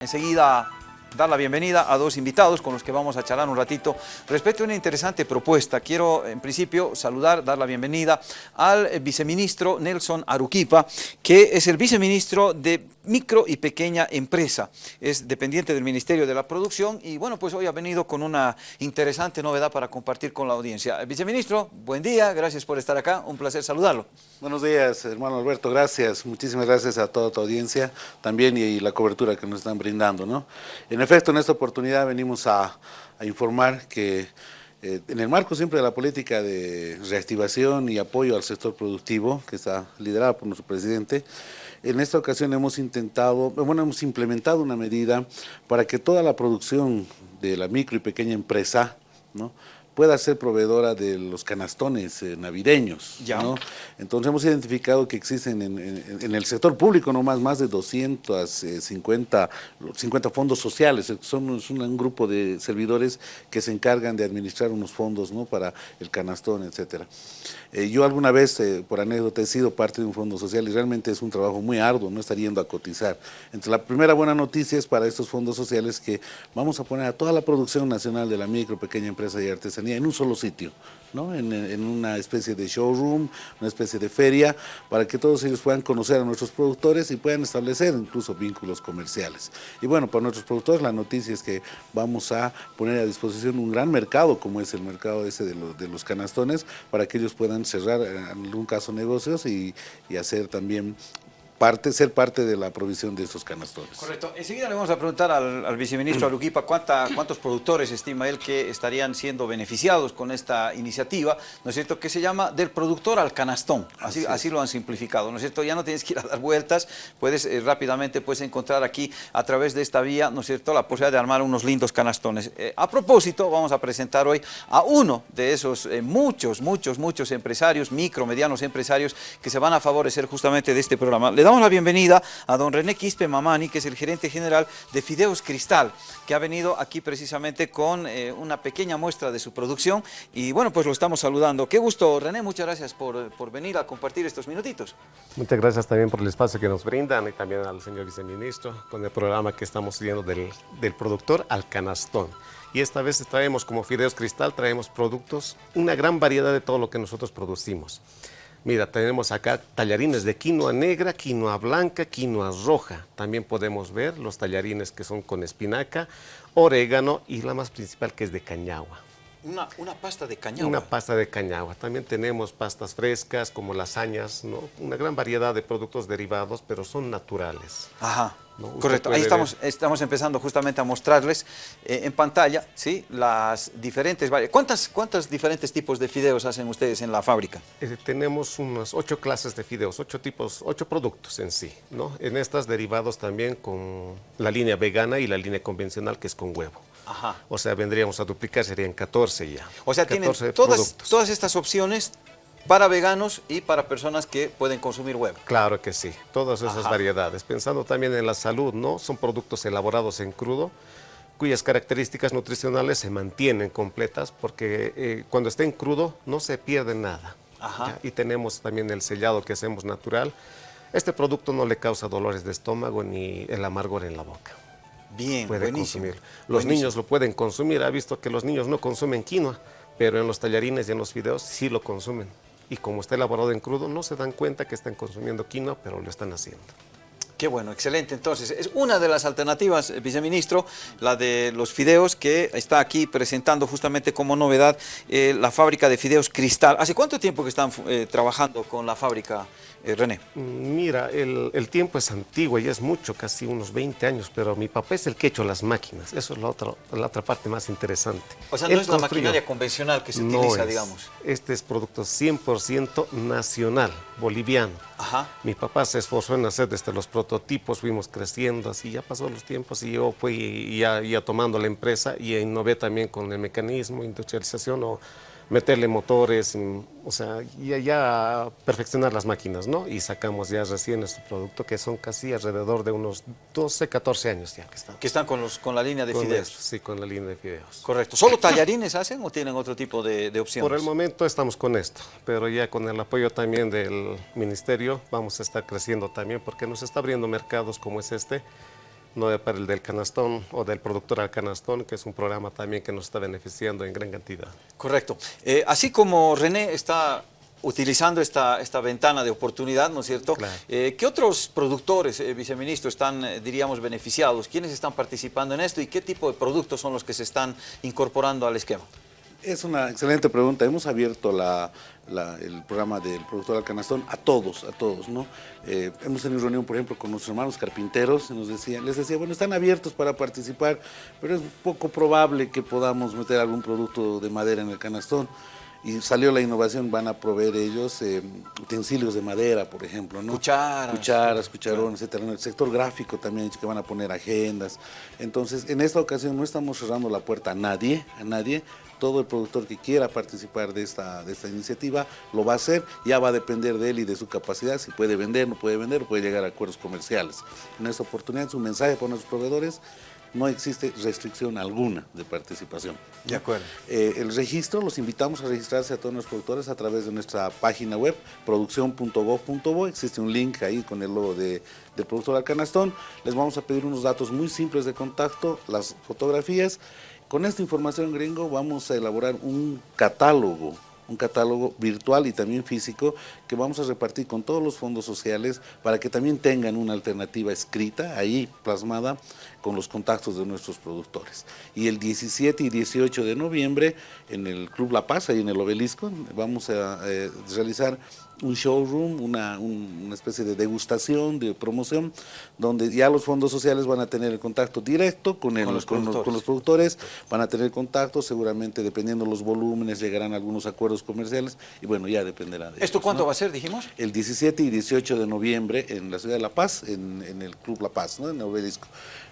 Enseguida dar la bienvenida a dos invitados con los que vamos a charlar un ratito respecto a una interesante propuesta. Quiero en principio saludar, dar la bienvenida al viceministro Nelson Aruquipa, que es el viceministro de micro y pequeña empresa. Es dependiente del Ministerio de la Producción y bueno, pues hoy ha venido con una interesante novedad para compartir con la audiencia. Viceministro, buen día, gracias por estar acá, un placer saludarlo. Buenos días, hermano Alberto, gracias, muchísimas gracias a toda tu audiencia también y, la cobertura que nos están brindando. ¿no? Efecto, en esta oportunidad venimos a, informar que eh, en el marco siempre de la política de reactivación y apoyo al sector productivo, que está liderada por nuestro presidente, en esta ocasión hemos intentado, bueno, hemos implementado una medida para que toda la producción de la micro y pequeña empresa, ¿no? Pueda ser proveedora de los canastones eh, navideños. ¿no? Entonces hemos identificado que existen en, el sector público nomás más de 250 50 eh, fondos sociales, son, un, grupo de servidores que se encargan de administrar unos fondos ¿no? para el canastón, etcétera. Eh, yo alguna vez, por anécdota, he sido parte de un fondo social y realmente es un trabajo muy arduo, no estar yendo a cotizar. Entonces la primera buena noticia es para estos fondos sociales que vamos a poner a toda la producción nacional de la micro, pequeña empresa y artesanía en un solo sitio, ¿no? en, una especie de showroom, una especie de feria, para que todos ellos puedan conocer a nuestros productores y puedan establecer incluso vínculos comerciales. Y bueno, para nuestros productores la noticia es que vamos a poner a disposición un gran mercado, como es el mercado ese de, de los canastones, para que ellos puedan cerrar en algún caso negocios y hacer también parte, ser parte de la provisión de estos canastones. Correcto. Enseguida le vamos a preguntar al, viceministro Aruquipa cuánta, cuántos productores estima él que estarían siendo beneficiados con esta iniciativa, ¿no es cierto?, que se llama del productor al canastón, así, así, lo han simplificado, ¿no es cierto? Ya no tienes que ir a dar vueltas, puedes eh, rápidamente puedes encontrar aquí a través de esta vía, ¿no es cierto?, la posibilidad de armar unos lindos canastones. Eh, a propósito, vamos a presentar hoy a uno de esos eh, muchos, muchos, muchos empresarios, micro, medianos empresarios que se van a favorecer justamente de este programa. Le damos la bienvenida a don René Quispe Mamani, que es el gerente general de Fideos Cristal, que ha venido aquí precisamente con eh, una pequeña muestra de su producción y bueno, pues lo estamos saludando. Qué gusto, René, muchas gracias por, venir a compartir estos minutitos. Muchas gracias también por el espacio que nos brindan y también al señor viceministro con el programa que estamos siguiendo del, del productor al canastón y esta vez traemos como Fideos Cristal, traemos productos, una gran variedad de todo lo que nosotros producimos. Mira, tenemos acá tallarines de quinoa negra, quinoa blanca, quinoa roja. También podemos ver los tallarines que son con espinaca, orégano y la más principal que es de cañagua. Una, pasta de cañagua. Una pasta de cañagua. También tenemos pastas frescas como lasañas, ¿no? Una gran variedad de productos derivados, pero son naturales. Ajá. Correcto, ahí estamos, estamos empezando justamente a mostrarles eh, en pantalla ¿sí? las diferentes... ¿Cuántas, ¿Cuántos diferentes tipos de fideos hacen ustedes en la fábrica? Eh, tenemos unas ocho clases de fideos, ocho tipos, ocho productos en sí. ¿no? En estas derivados también con la línea vegana y la línea convencional que es con huevo. Ajá. O sea, vendríamos a duplicar, serían 14 ya. O sea, tienen todas, todas estas opciones para veganos y para personas que pueden consumir huevo. Claro que sí, todas esas variedades. Pensando también en la salud, ¿no? Son productos elaborados en crudo, cuyas características nutricionales se mantienen completas porque eh, cuando esté en crudo no se pierde nada. Y tenemos también el sellado que hacemos natural. Este producto no le causa dolores de estómago ni el amargor en la boca. Bien, puede consumir. Los niños lo pueden consumir. Ha visto que los niños no consumen quinoa, pero en los tallarines y en los fideos sí lo consumen y como está elaborado en crudo, no se dan cuenta que están consumiendo quinoa, pero lo están haciendo. Qué bueno, excelente. Entonces, es una de las alternativas, eh, viceministro, la de los fideos que está aquí presentando justamente como novedad eh, la fábrica de fideos Cristal. ¿Hace cuánto tiempo que están eh, trabajando con la fábrica eh, René? Mira, el, tiempo es antiguo y es mucho, casi unos 20 años, pero mi papá es el que ha hecho las máquinas. Eso es la otra, la otra parte más interesante. O sea, no es la maquinaria convencional que se utiliza, digamos. Este es producto 100% nacional, boliviano. Ajá. Mi papá se esforzó en hacer desde los prototipos, fuimos creciendo, así ya pasó los tiempos y yo fui ya, ya tomando la empresa y innové también con el mecanismo, industrialización o meterle motores, o sea, y ya perfeccionar las máquinas, ¿no? Y sacamos ya recién este producto que son casi alrededor de unos 12, 14 años ya que están. Que están con, los, con la línea de fideos. sí, con la línea de fideos. Correcto. ¿Solo tallarines hacen o tienen otro tipo de, de opciones? Por el momento estamos con esto, pero ya con el apoyo también del ministerio vamos a estar creciendo también porque nos está abriendo mercados como es este, no para el del canastón o del productor al canastón, que es un programa también que nos está beneficiando en gran cantidad. Correcto. Eh, así como René está utilizando esta, esta ventana de oportunidad, ¿no es cierto? Eh, ¿Qué otros productores, eh, viceministro, están, diríamos, beneficiados? ¿Quiénes están participando en esto y qué tipo de productos son los que se están incorporando al esquema? Es una excelente pregunta. Hemos abierto el programa del productor al canastón a todos, a todos, ¿no? Eh, hemos tenido reunión, por ejemplo, con nuestros hermanos carpinteros, y nos decía, les decía, bueno, están abiertos para participar, pero es poco probable que podamos meter algún producto de madera en el canastón y salió la innovación, van a proveer ellos eh, utensilios de madera, por ejemplo, ¿no? Cucharas. Cucharas, cucharones, etc. En el sector gráfico también que van a poner agendas. Entonces, en esta ocasión no estamos cerrando la puerta a nadie, a nadie, todo el productor que quiera participar de esta, de esta iniciativa lo va a hacer, ya va a depender de él y de su capacidad, si puede vender, no puede vender, puede llegar a acuerdos comerciales. En esta oportunidad es un mensaje para nuestros proveedores, no existe restricción alguna de participación. De acuerdo. Eh, el registro, los invitamos a registrarse a todos los productores a través de nuestra página web, producción.gov.bo, existe un link ahí con el logo de, del productor al canastón, les vamos a pedir unos datos muy simples de contacto, las fotografías, con esta información, gringo, vamos a elaborar un catálogo un catálogo virtual y también físico que vamos a repartir con todos los fondos sociales para que también tengan una alternativa escrita ahí plasmada con los contactos de nuestros productores. Y el 17 y 18 de noviembre en el Club La Paz, ahí en el Obelisco, vamos a eh, realizar un showroom, una, una, especie de degustación, de promoción, donde ya los fondos sociales van a tener el contacto directo con, el, con, los, con, los, productores, van a tener contacto, seguramente dependiendo los volúmenes llegarán algunos acuerdos comerciales y bueno, ya dependerá de ¿Esto cuánto va a ser, dijimos? El 17 y 18 de noviembre en la ciudad de La Paz, en, en el Club La Paz, ¿no? en el Obelisco.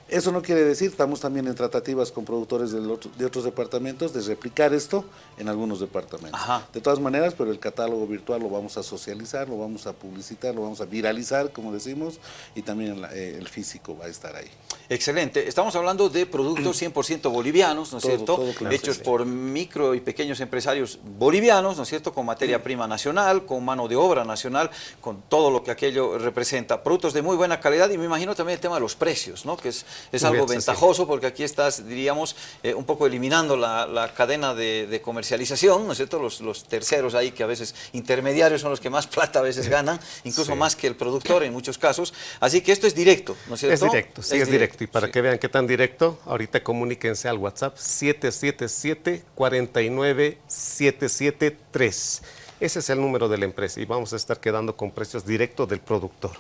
Eso no quiere decir, estamos también en tratativas con productores de, otros departamentos de replicar esto en algunos departamentos. De todas maneras, pero el catálogo virtual lo vamos a socializar, lo vamos a publicitar, lo vamos a viralizar, como decimos, y también eh, el físico va a estar ahí. Excelente. Estamos hablando de productos 100% bolivianos, ¿no es cierto? Hechos por micro y pequeños empresarios bolivianos, ¿no es cierto? Con materia prima nacional, con mano de obra nacional, con todo lo que aquello representa. Productos de muy buena calidad y me imagino también el tema de los precios, ¿no? Que es es algo ventajoso porque aquí estás, diríamos, eh, un poco eliminando la, cadena de, comercialización, ¿no es cierto? Los, terceros ahí que a veces intermediarios son los que más plata a veces ganan, incluso más que el productor en muchos casos. Así que esto es directo, ¿no es cierto? Es directo, sí, es, directo. Y para que vean qué tan directo, ahorita comuníquense al WhatsApp 777 49 773. Ese es el número de la empresa y vamos a estar quedando con precios directos del productor.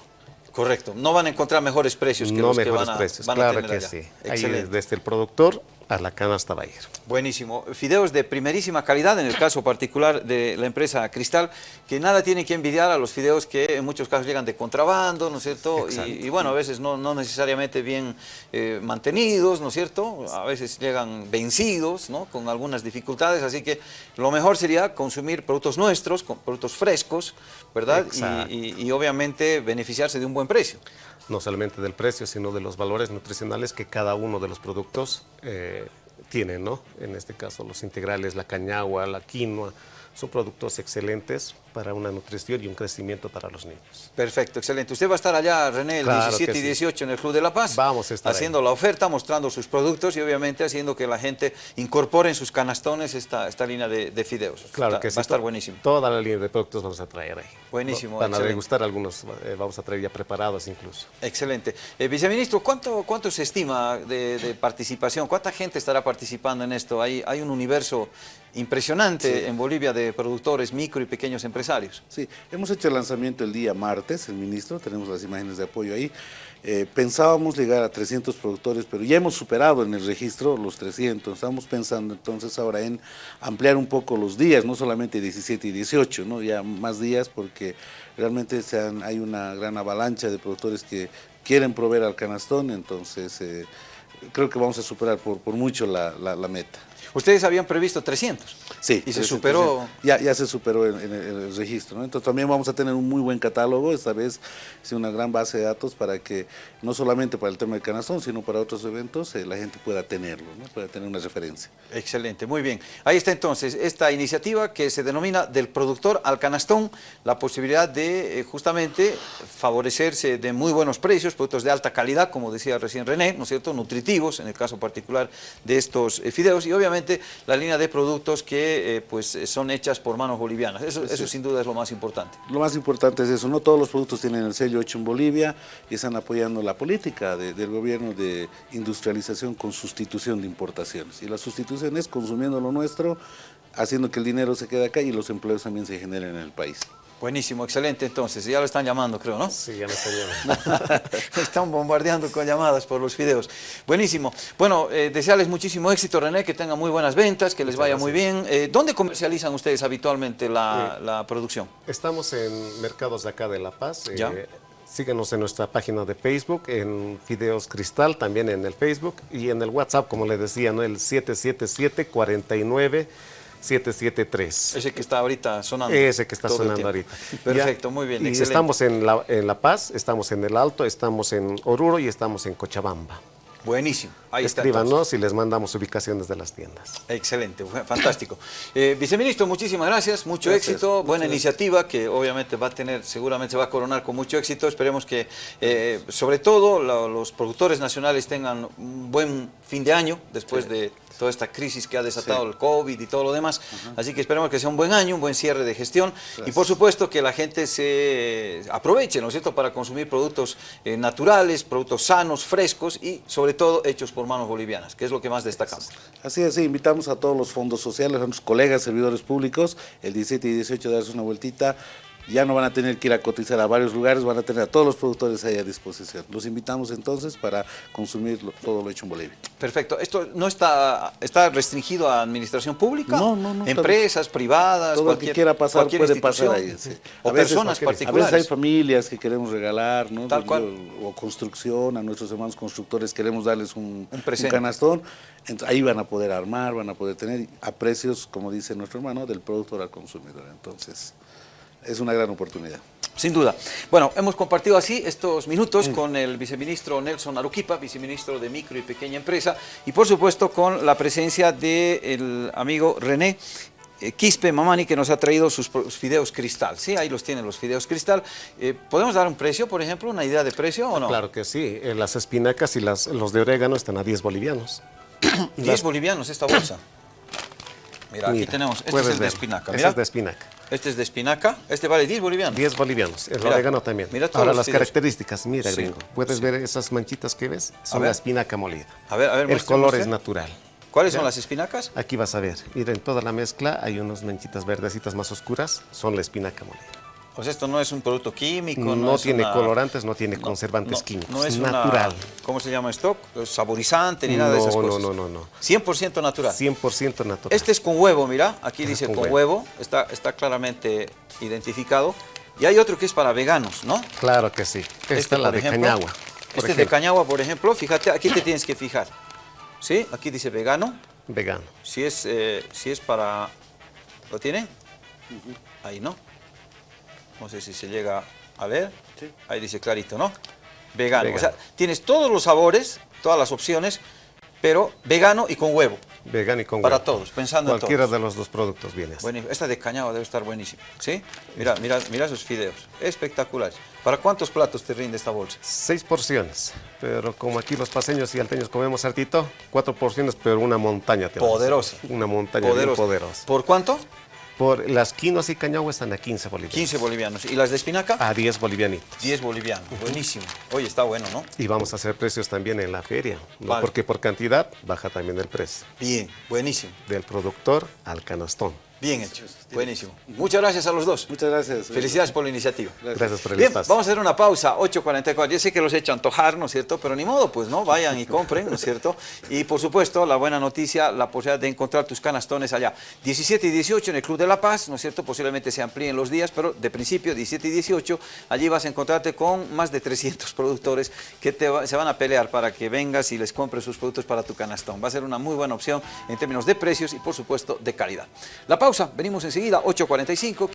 Correcto. No van a encontrar mejores precios que los que van a, precios, claro que sí. Ahí desde el productor a la canasta va a ir. Buenísimo. Fideos de primerísima calidad, en el caso particular de la empresa Cristal, que nada tiene que envidiar a los fideos que en muchos casos llegan de contrabando, ¿no es cierto? Y, bueno, a veces no, no necesariamente bien eh, mantenidos, ¿no es cierto? A veces llegan vencidos, ¿no? Con algunas dificultades, así que lo mejor sería consumir productos nuestros, productos frescos, ¿verdad? Y, y obviamente beneficiarse de un buen precio no solamente del precio, sino de los valores nutricionales que cada uno de los productos eh, tiene, ¿no? En este caso, los integrales, la cañagua, la quinoa, son productos excelentes para una nutrición y un crecimiento para los niños. Perfecto, excelente. Usted va a estar allá, René, el 17 y 18 en el Club de La Paz. Vamos a estar Haciendo la oferta, mostrando sus productos y obviamente haciendo que la gente incorpore en sus canastones esta, esta línea de, fideos. Claro que sí. Va a estar buenísimo. Toda la línea de productos vamos a traer ahí. Buenísimo, Van a degustar algunos, eh, vamos a traer ya preparados incluso. Excelente. Eh, viceministro, ¿cuánto, ¿cuánto se estima de, participación? ¿Cuánta gente estará participando en esto? Hay, hay un universo impresionante en Bolivia de productores, micro y pequeños empresarios. Sí, hemos hecho el lanzamiento el día martes, el ministro, tenemos las imágenes de apoyo ahí. Eh, pensábamos llegar a 300 productores, pero ya hemos superado en el registro los 300. Estamos pensando entonces ahora en ampliar un poco los días, no solamente 17 y 18, ¿no? ya más días porque realmente hay una gran avalancha de productores que quieren proveer al canastón, entonces eh, creo que vamos a superar por, mucho la meta. Ustedes habían previsto 300. Sí. Y se 300, superó. Ya, ya se superó en, en el, en el registro. ¿no? Entonces también vamos a tener un muy buen catálogo, esta vez es una gran base de datos para que no solamente para el tema del canastón, sino para otros eventos eh, la gente pueda tenerlo, ¿no? pueda tener una referencia. Excelente, muy bien. Ahí está entonces esta iniciativa que se denomina del productor al canastón, la posibilidad de eh, justamente favorecerse de muy buenos precios, productos de alta calidad, como decía recién René, ¿no es cierto?, nutritivos, en el caso particular de estos eh, fideos, y obviamente la línea de productos que eh, pues eh, son hechas por manos bolivianas. Eso, eso sin duda es lo más importante. Lo más importante es eso, no todos los productos tienen el sello hecho en Bolivia y están apoyando la política de- del gobierno de industrialización con sustitución de importaciones. Y la sustitución es consumiendo lo nuestro, haciendo que el dinero se quede acá y los empleos también se generen en el país. Buenísimo, excelente entonces. Ya lo están llamando, creo, ¿no? Sí, ya me está llamando. Están bombardeando con llamadas por los videos. Buenísimo. Bueno, eh, desearles muchísimo éxito, René, que tengan muy buenas ventas, que les vaya muy bien. Eh, ¿Dónde comercializan ustedes habitualmente la, la producción? Estamos en mercados de acá de La Paz. eh, Ya. síguenos en nuestra página de Facebook, en Fideos Cristal, también en el Facebook y en el WhatsApp, como le decía, ¿no? el 777-49-773. Ese que está ahorita sonando. Ese que está sonando ahorita. Perfecto, Ya. muy bien, Y excelente. estamos en la, en la Paz, estamos en el Alto, estamos en Oruro y estamos en Cochabamba. Buenísimo. Ahí está. Escríbanos y les mandamos ubicaciones de las tiendas. Excelente, fantástico. Eh, viceministro, muchísimas gracias, mucho Gracias, éxito, buena gracias. iniciativa que obviamente va a tener, seguramente se va a coronar con mucho éxito. Esperemos que, eh, sobre todo, la- los productores nacionales tengan un buen fin de año después de toda esta crisis que ha desatado Sí. el COVID y todo lo demás. Así que esperemos que sea un buen año, un buen cierre de gestión y por supuesto que la gente se aproveche, ¿no es cierto?, para consumir productos eh, naturales, productos sanos, frescos y sobre todo hechos por manos bolivianas, que es lo que más destacamos. Así es, sí, invitamos a todos los fondos sociales, a nuestros colegas servidores públicos, el 17 y 18 de darse una vueltita. Ya no van a tener que ir a cotizar a varios lugares, van a tener a todos los productores ahí a disposición. Los invitamos entonces para consumir lo- todo lo hecho en Bolivia. Perfecto. ¿Esto no está, está restringido a administración pública? No, no, no, Empresas, privadas, Todo cualquier, que quiera pasar puede pasar ahí. sí. O A veces- personas A veces particulares. hay familias que queremos regalar, ¿no? Tal cual. O construcción, a nuestros hermanos constructores queremos darles un, Un canastón. Entonces, ahí van a poder armar, van a poder tener a precios, como dice nuestro hermano, del productor al consumidor. Entonces, es una gran oportunidad. Sin duda. Bueno, hemos compartido así estos Mm. minutos con el viceministro Nelson Aruquipa, viceministro de Micro y Pequeña Empresa, y por supuesto con la presencia del amigo René eh, Quispe Mamani, que nos ha traído sus fideos cristal. Sí, ahí los tienen los fideos cristal. Eh, ¿Podemos dar un precio, por ejemplo, una idea de precio o no? Claro que sí. eh, las espinacas y las, los de orégano están a 10 bolivianos. 10 bolivianos esta bolsa. Mira, aquí tenemos, este es de espinaca. Este es de espinaca. este es de espinaca, este vale 10 bolivianos. 10 bolivianos. El Mira, orégano también. mira Ahora las características. Mira, Sí, gringo. ¿Puedes ver esas manchitas que ves? Son la espinaca molida. A ver, a ver, El muestre, color muestre. es natural. ¿Cuáles son las espinacas? Aquí vas a ver. Mira, en toda la mezcla hay unas manchitas verdecitas más oscuras. Son la espinaca molida. O sea, esto no es un producto químico, No, no, tiene una- colorantes, no tiene no, conservantes no, químicos. No es natural. Una, ¿Cómo se llama esto? Saborizante ni nada de No, esas no, cosas. no, no, no. 100% natural. 100% natural. Este es con huevo, mira. Aquí dice con con, huevo. huevo. Está, está claramente identificado. Y hay otro que es para veganos, ¿no? Claro que sí. Esta Este, es la de ejemplo, cañagua. Este de ejemplo. cañagua, por ejemplo. Fíjate, aquí te tienes que fijar. ¿Sí? Aquí dice vegano. Vegano. Si es, eh, si es para... ¿Lo tiene? Ahí, ¿no? No sé si se llega a ver. Sí. Ahí dice clarito, ¿no? Vegano. Vegano. O sea, tienes todos los sabores, todas las opciones, pero vegano y con huevo. Vegano y con Para huevo. todos, pensando en Cualquiera todos. de los dos productos viene. Bueno, esta de cañado debe estar buenísima. ¿Sí? Mira, mira, mira sus fideos. Espectaculares. ¿Para cuántos platos te rinde esta bolsa? Seis porciones, pero como aquí los paseños y alteños comemos hartito, cuatro porciones, pero una montaña. te. Poderosa. Una montaña bien Poderosa. poderosa. ¿Por cuánto? Por las quinoas y cañagua están a 15 bolivianos. 15 bolivianos. ¿Y las de espinaca? A 10 bolivianitos. 10 bolivianos. Buenísimo. Oye, está bueno, ¿no? Y vamos a hacer precios también en la feria, ¿no? Vale. porque por cantidad baja también el precio. Bien, buenísimo. Del productor al canastón. Bien hecho, buenísimo. Muchas gracias a los dos. Muchas gracias. Felicidades por la iniciativa. Gracias por el Bien, espacio. vamos a hacer una pausa, 8.44. Yo sé que los he hecho antojar, ¿no es cierto? Pero ni modo, pues no, vayan y compren, ¿no es cierto? Y por supuesto, la buena noticia, la posibilidad de encontrar tus canastones allá. 17 y 18 en el Club de la Paz, ¿no es cierto? Posiblemente se amplíen los días, pero de principio, 17 y 18, allí vas a encontrarte con más de 300 productores que te va- se van a pelear para que vengas y les compres sus productos para tu canastón. Va a ser una muy buena opción en términos de precios y, por supuesto, de calidad. La pausa, venimos enseguida, 8.45.